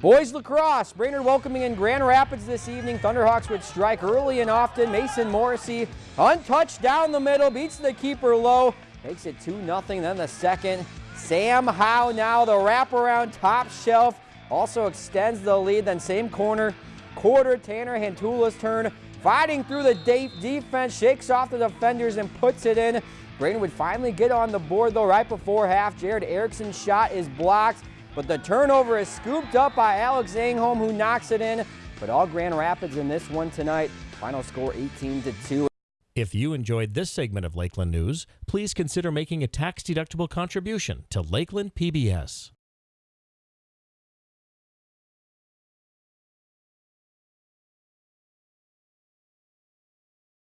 Boys lacrosse, Brainerd welcoming in Grand Rapids this evening. Thunderhawks would strike early and often. Mason Morrissey, untouched down the middle, beats the keeper low, makes it 2-0. Then the second, Sam Howe now the wraparound top shelf, also extends the lead. Then same corner, quarter, Tanner Hantula's turn, fighting through the defense, shakes off the defenders and puts it in. Brainerd would finally get on the board though right before half. Jared Erickson's shot is blocked. But the turnover is scooped up by Alex Zangholm who knocks it in. But all Grand Rapids in this one tonight. Final score 18 to 2. If you enjoyed this segment of Lakeland News, please consider making a tax-deductible contribution to Lakeland PBS.